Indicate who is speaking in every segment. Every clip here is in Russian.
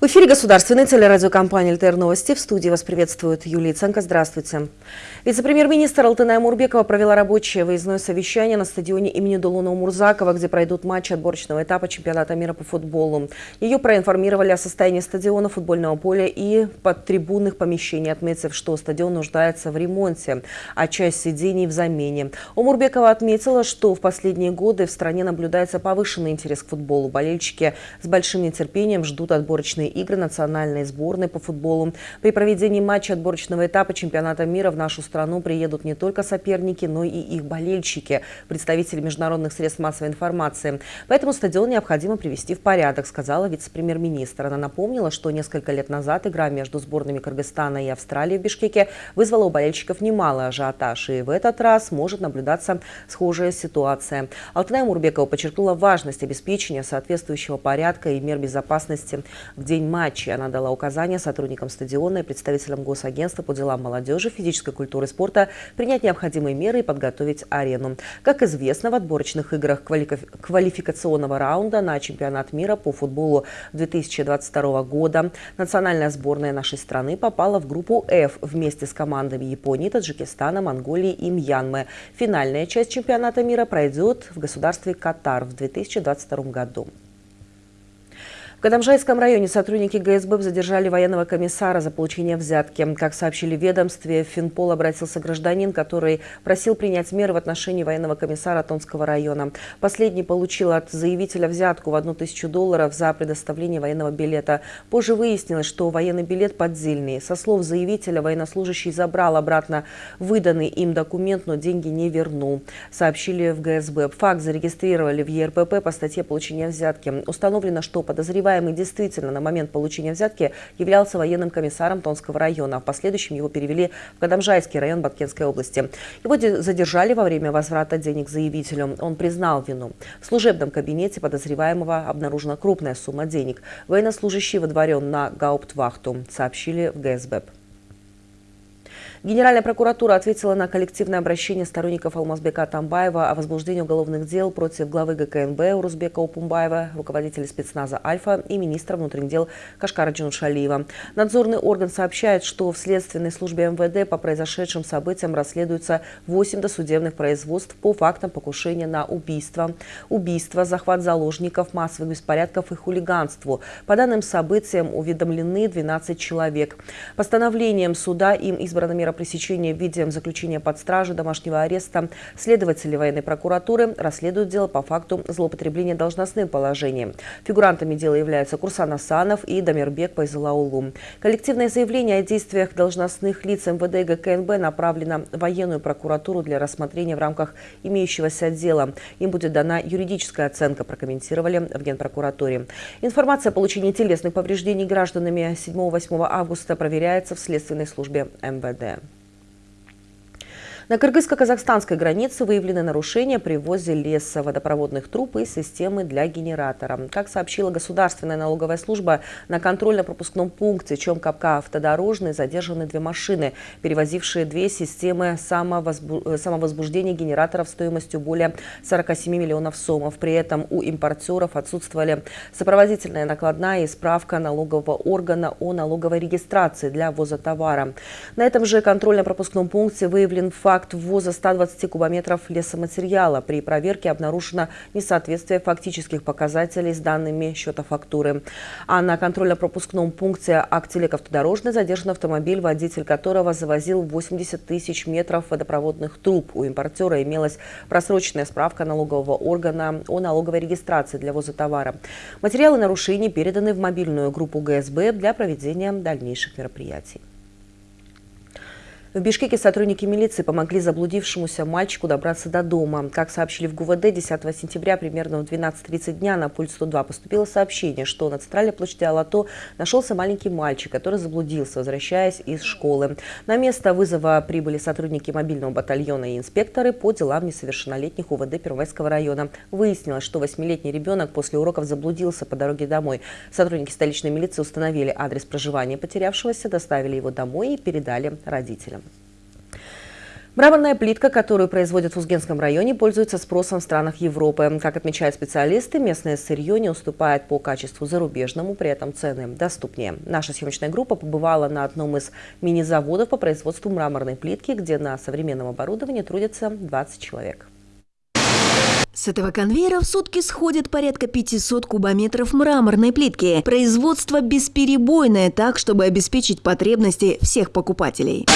Speaker 1: В эфире государственной телерадиокомпании «ЛТР Новости». В студии вас приветствует Юлия Ценко. Здравствуйте. Вице-премьер-министр Алтыная Мурбекова провела рабочее выездное совещание на стадионе имени Дулуна Мурзакова, где пройдут матчи отборочного этапа чемпионата мира по футболу. Ее проинформировали о состоянии стадиона, футбольного поля и подтрибунных помещений, отметив, что стадион нуждается в ремонте, а часть сидений в замене. Умурбекова отметила, что в последние годы в стране наблюдается повышенный интерес к футболу. Болельщики с большим нетерпением ждут отборочные игры национальной сборной по футболу. При проведении матча отборочного этапа чемпионата мира в нашу страну приедут не только соперники, но и их болельщики, представители международных средств массовой информации. Поэтому стадион необходимо привести в порядок, сказала вице-премьер-министр. Она напомнила, что несколько лет назад игра между сборными Кыргызстана и Австралии в Бишкеке вызвала у болельщиков немалый ажиотаж. И в этот раз может наблюдаться схожая ситуация. Алтынай Мурбекова подчеркнула важность обеспечения соответствующего порядка и мер безопасности в день матча. Она дала указания сотрудникам стадиона и представителям Госагентства по делам молодежи, физической культуры и спорта принять необходимые меры и подготовить арену. Как известно, в отборочных играх квалификационного раунда на чемпионат мира по футболу 2022 года национальная сборная нашей страны попала в группу F вместе с командами Японии, Таджикистана, Монголии и Мьянмы. Финальная часть чемпионата мира пройдет в государстве Катар в 2022 году. В Кадамжайском районе сотрудники ГСБ задержали военного комиссара за получение взятки. Как сообщили ведомстве, в Финпол обратился гражданин, который просил принять меры в отношении военного комиссара Тонского района. Последний получил от заявителя взятку в одну тысячу долларов за предоставление военного билета. Позже выяснилось, что военный билет поддельный. Со слов заявителя, военнослужащий забрал обратно выданный им документ, но деньги не вернул. Сообщили в ГСБ. Факт зарегистрировали в ЕРПП по статье получения взятки. Установлено, что подозреваемый Подозреваемый действительно на момент получения взятки являлся военным комиссаром Тонского района. А в последующем его перевели в Кадамжайский район Баткенской области. Его задержали во время возврата денег заявителю. Он признал вину. В служебном кабинете подозреваемого обнаружена крупная сумма денег. Военнослужащий выдворен на гауптвахту, сообщили в ГСБ. Генеральная прокуратура ответила на коллективное обращение сторонников Алмазбека Тамбаева о возбуждении уголовных дел против главы ГКНБ Урузбека Упумбаева, руководителя спецназа «Альфа» и министра внутренних дел Кашкара Джинушалиева. Надзорный орган сообщает, что в следственной службе МВД по произошедшим событиям расследуются 8 досудебных производств по фактам покушения на убийство, убийство, захват заложников, массовых беспорядков и хулиганству. По данным событиям уведомлены 12 человек. Постановлением суда им избрана мера пресечения в виде заключения под стражу, домашнего ареста. Следователи военной прокуратуры расследуют дело по факту злоупотребления должностным положением. Фигурантами дела являются Курсан Асанов и Дамирбек Пайзалаулу. Коллективное заявление о действиях должностных лиц МВД и ГКНБ направлено в военную прокуратуру для рассмотрения в рамках имеющегося дела. Им будет дана юридическая оценка, прокомментировали в Генпрокуратуре. Информация о получении телесных повреждений гражданами 7-8 августа проверяется в следственной службе МВД. На кыргызско-казахстанской границе выявлены нарушения при ввозе леса, водопроводных труб и системы для генератора. Как сообщила Государственная налоговая служба, на контрольно-пропускном пункте Чомкапка автодорожный задержаны две машины, перевозившие две системы самовозбуждения генераторов стоимостью более 47 миллионов сомов. При этом у импортеров отсутствовали сопроводительная накладная и справка налогового органа о налоговой регистрации для ввоза товара. На этом же контрольно-пропускном пункте выявлен факт факт ввоза 120 кубометров лесоматериала. При проверке обнаружено несоответствие фактических показателей с данными счета фактуры. А на контрольно-пропускном пункте Актелек автодорожный задержан автомобиль, водитель которого завозил 80 тысяч метров водопроводных труб. У импортера имелась просроченная справка налогового органа о налоговой регистрации для ввоза товара. Материалы нарушений переданы в мобильную группу ГСБ для проведения дальнейших мероприятий. В Бишкеке сотрудники милиции помогли заблудившемуся мальчику добраться до дома. Как сообщили в ГУВД, 10 сентября примерно в 12.30 дня на пульт 102 поступило сообщение, что на центральной площади Алато нашелся маленький мальчик, который заблудился, возвращаясь из школы. На место вызова прибыли сотрудники мобильного батальона и инспекторы по делам несовершеннолетних УВД Первомайского района. Выяснилось, что восьмилетний ребенок после уроков заблудился по дороге домой. Сотрудники столичной милиции установили адрес проживания потерявшегося, доставили его домой и передали родителям. Мраморная плитка, которую производят в Узгенском районе, пользуется спросом в странах Европы. Как отмечают специалисты, местное сырье не уступает по качеству зарубежному, при этом цены доступнее. Наша съемочная группа побывала на одном из мини-заводов по производству мраморной плитки, где на современном оборудовании трудятся 20 человек.
Speaker 2: С этого конвейера в сутки сходит порядка 500 кубометров мраморной плитки. Производство бесперебойное, так, чтобы обеспечить потребности всех покупателей.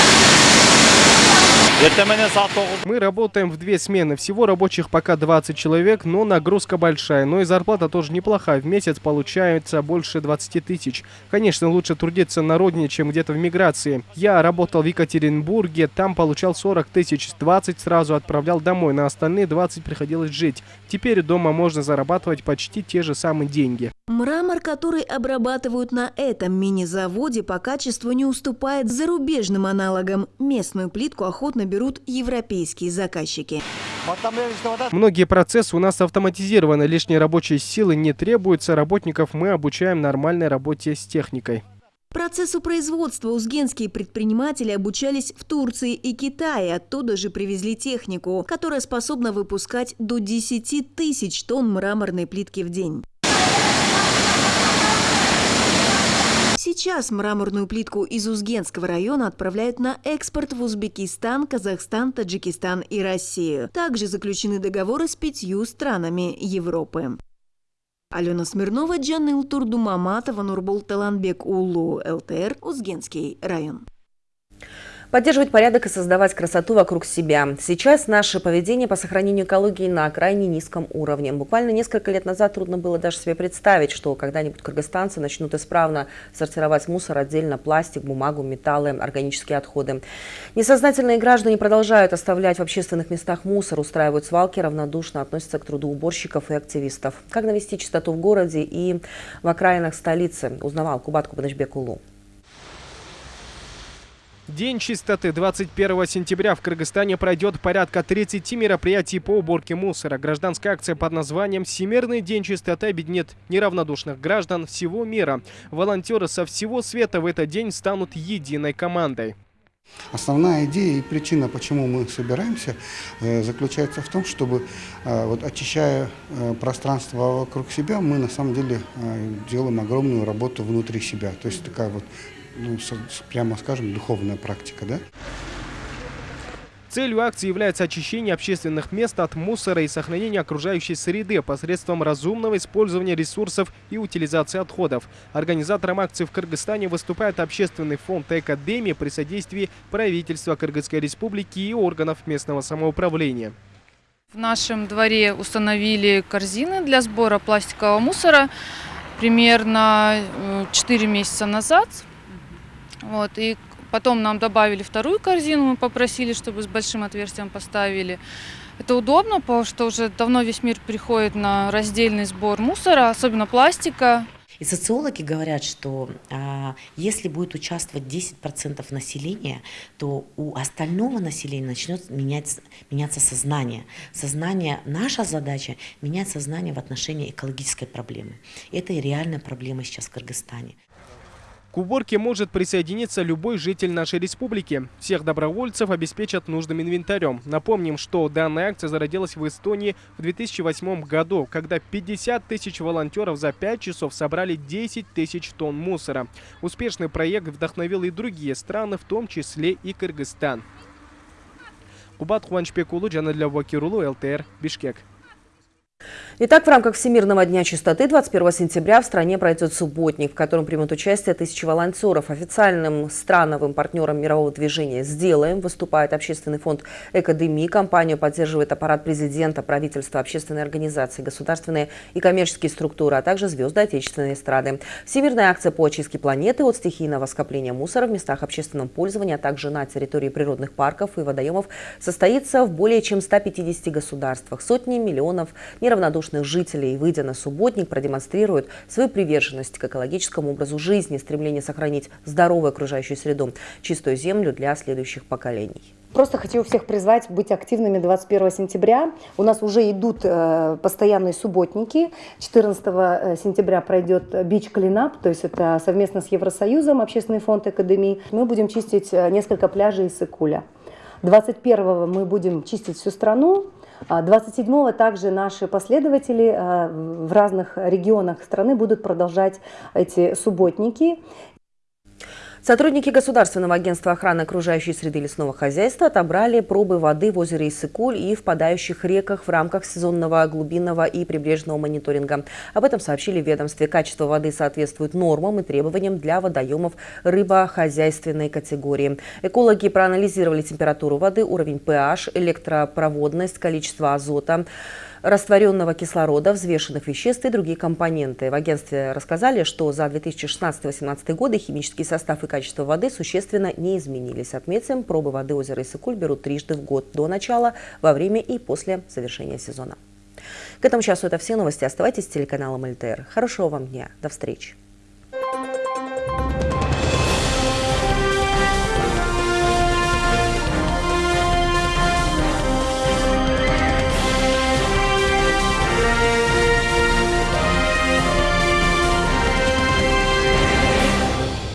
Speaker 3: Мы работаем в две смены. Всего рабочих пока 20 человек, но нагрузка большая. Но и зарплата тоже неплохая. В месяц получается больше 20 тысяч. Конечно, лучше трудиться на родине, чем где-то в миграции. Я работал в Екатеринбурге, там получал 40 тысяч. 20 сразу отправлял домой, на остальные 20 приходилось жить. Теперь дома можно зарабатывать почти те же самые деньги.
Speaker 2: Мрамор, который обрабатывают на этом мини-заводе, по качеству не уступает зарубежным аналогам. Местную плитку охотно берут европейские заказчики.
Speaker 3: Многие процессы у нас автоматизированы, лишней рабочей силы не требуется, работников мы обучаем нормальной работе с техникой.
Speaker 2: Процессу производства узгенские предприниматели обучались в Турции и Китае. Оттуда же привезли технику, которая способна выпускать до 10 тысяч тонн мраморной плитки в день. Сейчас мраморную плитку из Узгенского района отправляют на экспорт в Узбекистан, Казахстан, Таджикистан и Россию. Также заключены договоры с пятью странами Европы. Алена Смирнова, Джанил Турдумаматова, Нурбул Таланбек Улу, ЛТР, Узгенский район.
Speaker 1: Поддерживать порядок и создавать красоту вокруг себя. Сейчас наше поведение по сохранению экологии на крайне низком уровне. Буквально несколько лет назад трудно было даже себе представить, что когда-нибудь кыргызстанцы начнут исправно сортировать мусор отдельно, пластик, бумагу, металлы, органические отходы. Несознательные граждане продолжают оставлять в общественных местах мусор, устраивают свалки, равнодушно относятся к труду уборщиков и активистов. Как навести чистоту в городе и в окраинах столицы, узнавал Кубат Кубанычбек Улу.
Speaker 3: День чистоты 21 сентября в Кыргызстане пройдет порядка 30 мероприятий по уборке мусора. Гражданская акция под названием «Всемирный день чистоты» объединит неравнодушных граждан всего мира. Волонтеры со всего света в этот день станут единой командой.
Speaker 4: Основная идея и причина, почему мы собираемся, э, заключается в том, чтобы, э, вот, очищая э, пространство вокруг себя, мы на самом деле делаем огромную работу внутри себя. То есть такая вот ну, прямо скажем, духовная практика, да?
Speaker 3: Целью акции является очищение общественных мест от мусора и сохранение окружающей среды посредством разумного использования ресурсов и утилизации отходов. Организатором акции в Кыргызстане выступает общественный фонд «Экодемия» при содействии правительства Кыргызской республики и органов местного самоуправления.
Speaker 5: В нашем дворе установили корзины для сбора пластикового мусора примерно 4 э, месяца назад. Вот, и потом нам добавили вторую корзину, мы попросили, чтобы с большим отверстием поставили. Это удобно, потому что уже давно весь мир приходит на раздельный сбор мусора, особенно пластика.
Speaker 6: И социологи говорят, что а, если будет участвовать 10% населения, то у остального населения начнет менять, меняться сознание. Сознание, наша задача менять сознание в отношении экологической проблемы. Это и реальная проблема сейчас в Кыргызстане.
Speaker 3: К уборке может присоединиться любой житель нашей республики. Всех добровольцев обеспечат нужным инвентарем. Напомним, что данная акция зародилась в Эстонии в 2008 году, когда 50 тысяч волонтеров за 5 часов собрали 10 тысяч тонн мусора. Успешный проект вдохновил и другие страны, в том числе и Кыргызстан. Кубат Хуанчпекулу, Джанадля Вакирулу, ЛТР, Бишкек.
Speaker 1: Итак, в рамках Всемирного дня чистоты 21 сентября в стране пройдет субботник, в котором примут участие тысячи волонтеров. Официальным страновым партнером мирового движения «Сделаем» выступает общественный фонд «Экодеми». Компанию поддерживает аппарат президента, правительства, общественные организации, государственные и коммерческие структуры, а также звезды отечественной эстрады. Всемирная акция по очистке планеты от стихийного скопления мусора в местах общественного пользования, а также на территории природных парков и водоемов состоится в более чем 150 государствах. Сотни миллионов неравнодушных жителей, выйдя на субботник, продемонстрируют свою приверженность к экологическому образу жизни, стремление сохранить здоровую окружающую среду, чистую землю для следующих поколений.
Speaker 7: Просто хочу всех призвать быть активными 21 сентября. У нас уже идут э, постоянные субботники. 14 э, сентября пройдет Бич Клинап, то есть это совместно с Евросоюзом, общественный фонд Академии. Мы будем чистить э, несколько пляжей из Икуля. 21 мы будем чистить всю страну. 27-го также наши последователи в разных регионах страны будут продолжать эти субботники.
Speaker 1: Сотрудники Государственного агентства охраны окружающей среды лесного хозяйства отобрали пробы воды в озере Иссыкуль и в подающих реках в рамках сезонного глубинного и прибрежного мониторинга. Об этом сообщили в ведомстве. Качество воды соответствует нормам и требованиям для водоемов рыбохозяйственной категории. Экологи проанализировали температуру воды, уровень pH, электропроводность, количество азота растворенного кислорода, взвешенных веществ и другие компоненты. В агентстве рассказали, что за 2016-2018 годы химический состав и качество воды существенно не изменились. Отметим, пробы воды озера Иссыкуль берут трижды в год до начала, во время и после завершения сезона. К этому часу это все новости. Оставайтесь с телеканалом ЛТР. Хорошего вам дня. До встречи.